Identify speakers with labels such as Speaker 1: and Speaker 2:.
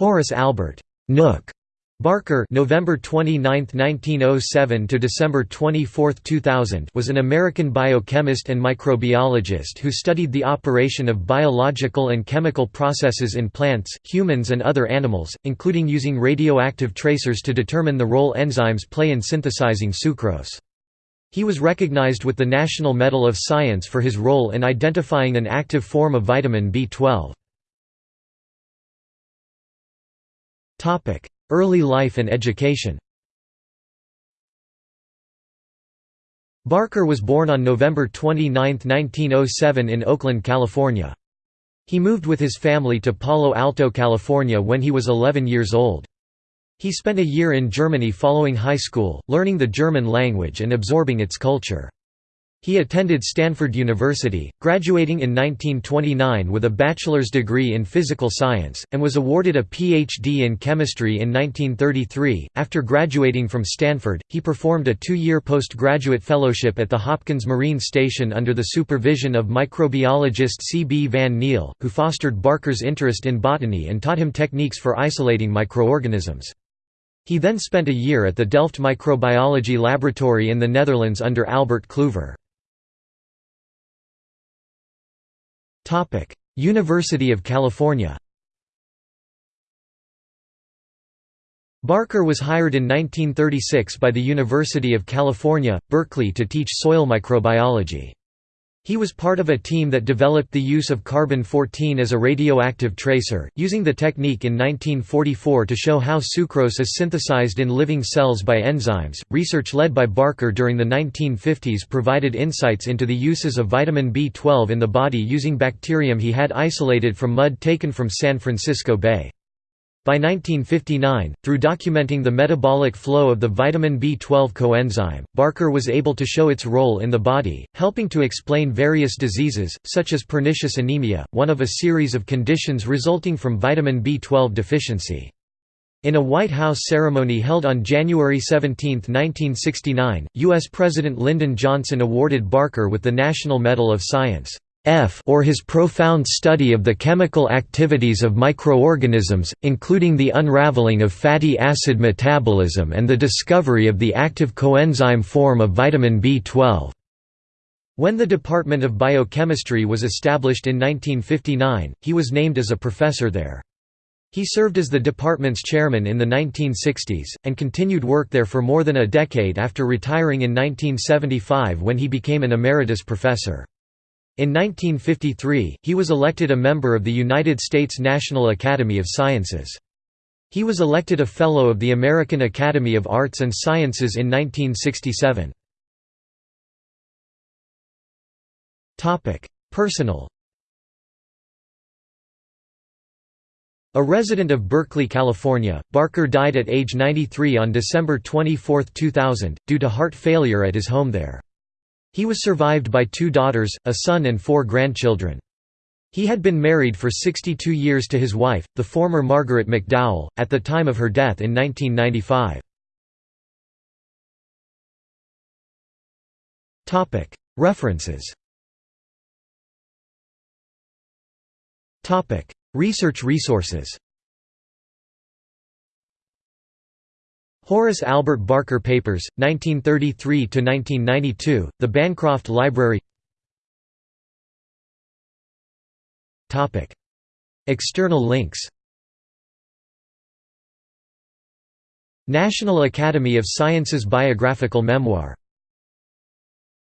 Speaker 1: Horace Albert Nook Barker November 29, 1907 to December 24, 2000 was an American biochemist and microbiologist who studied the operation of biological and chemical processes in plants, humans and other animals, including using radioactive tracers to determine the role enzymes play in synthesizing sucrose. He was recognized with the National Medal of Science for his role in identifying an active form of vitamin B12. Early life and education Barker was born on November 29, 1907 in Oakland, California. He moved with his family to Palo Alto, California when he was 11 years old. He spent a year in Germany following high school, learning the German language and absorbing its culture. He attended Stanford University, graduating in 1929 with a bachelor's degree in physical science, and was awarded a Ph.D. in chemistry in 1933. After graduating from Stanford, he performed a two year postgraduate fellowship at the Hopkins Marine Station under the supervision of microbiologist C. B. Van Niel, who fostered Barker's interest in botany and taught him techniques for isolating microorganisms. He then spent a year at the Delft Microbiology Laboratory in the Netherlands under Albert Kluyver. University of California Barker was hired in 1936 by the University of California, Berkeley to teach soil microbiology. He was part of a team that developed the use of carbon-14 as a radioactive tracer, using the technique in 1944 to show how sucrose is synthesized in living cells by enzymes. Research led by Barker during the 1950s provided insights into the uses of vitamin B12 in the body using bacterium he had isolated from mud taken from San Francisco Bay. By 1959, through documenting the metabolic flow of the vitamin B12 coenzyme, Barker was able to show its role in the body, helping to explain various diseases, such as pernicious anemia, one of a series of conditions resulting from vitamin B12 deficiency. In a White House ceremony held on January 17, 1969, U.S. President Lyndon Johnson awarded Barker with the National Medal of Science. F or his profound study of the chemical activities of microorganisms, including the unraveling of fatty acid metabolism and the discovery of the active coenzyme form of vitamin B12. When the Department of Biochemistry was established in 1959, he was named as a professor there. He served as the department's chairman in the 1960s, and continued work there for more than a decade after retiring in 1975 when he became an emeritus professor. In 1953, he was elected a member of the United States National Academy of Sciences. He was elected a Fellow of the American Academy of Arts and Sciences in 1967. Personal A resident of Berkeley, California, Barker died at age 93 on December 24, 2000, due to heart failure at his home there. He was survived by two daughters, a son and four grandchildren. He had been married for 62 years to his wife, the former Margaret McDowell, at the time of her death in 1995. References Research resources Horace Albert Barker Papers, 1933–1992, The Bancroft Library. External links. National Academy of Sciences Biographical Memoir